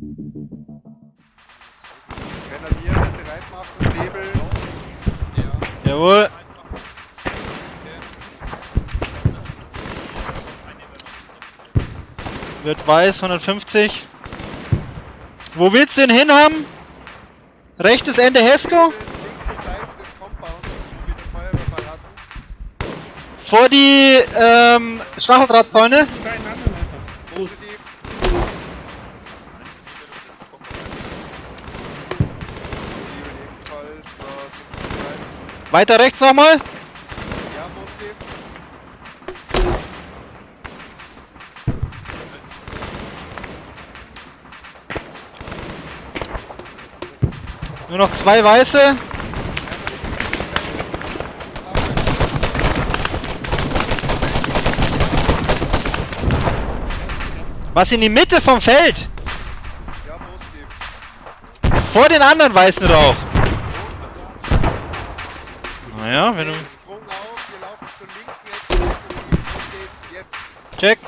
Grenadier wird bereit machen, Nebel. Ja. Jawohl. Wird weiß, 150. Wo willst du den hin haben? Rechtes Ende hatten. Vor die ähm, Stacheldrahtzäune? Keinen Weiter rechts nochmal? Ja. Nur noch zwei weiße. Was in die Mitte vom Feld? Ja. Vor den anderen weißen Rauch. Naja, wenn du. Check.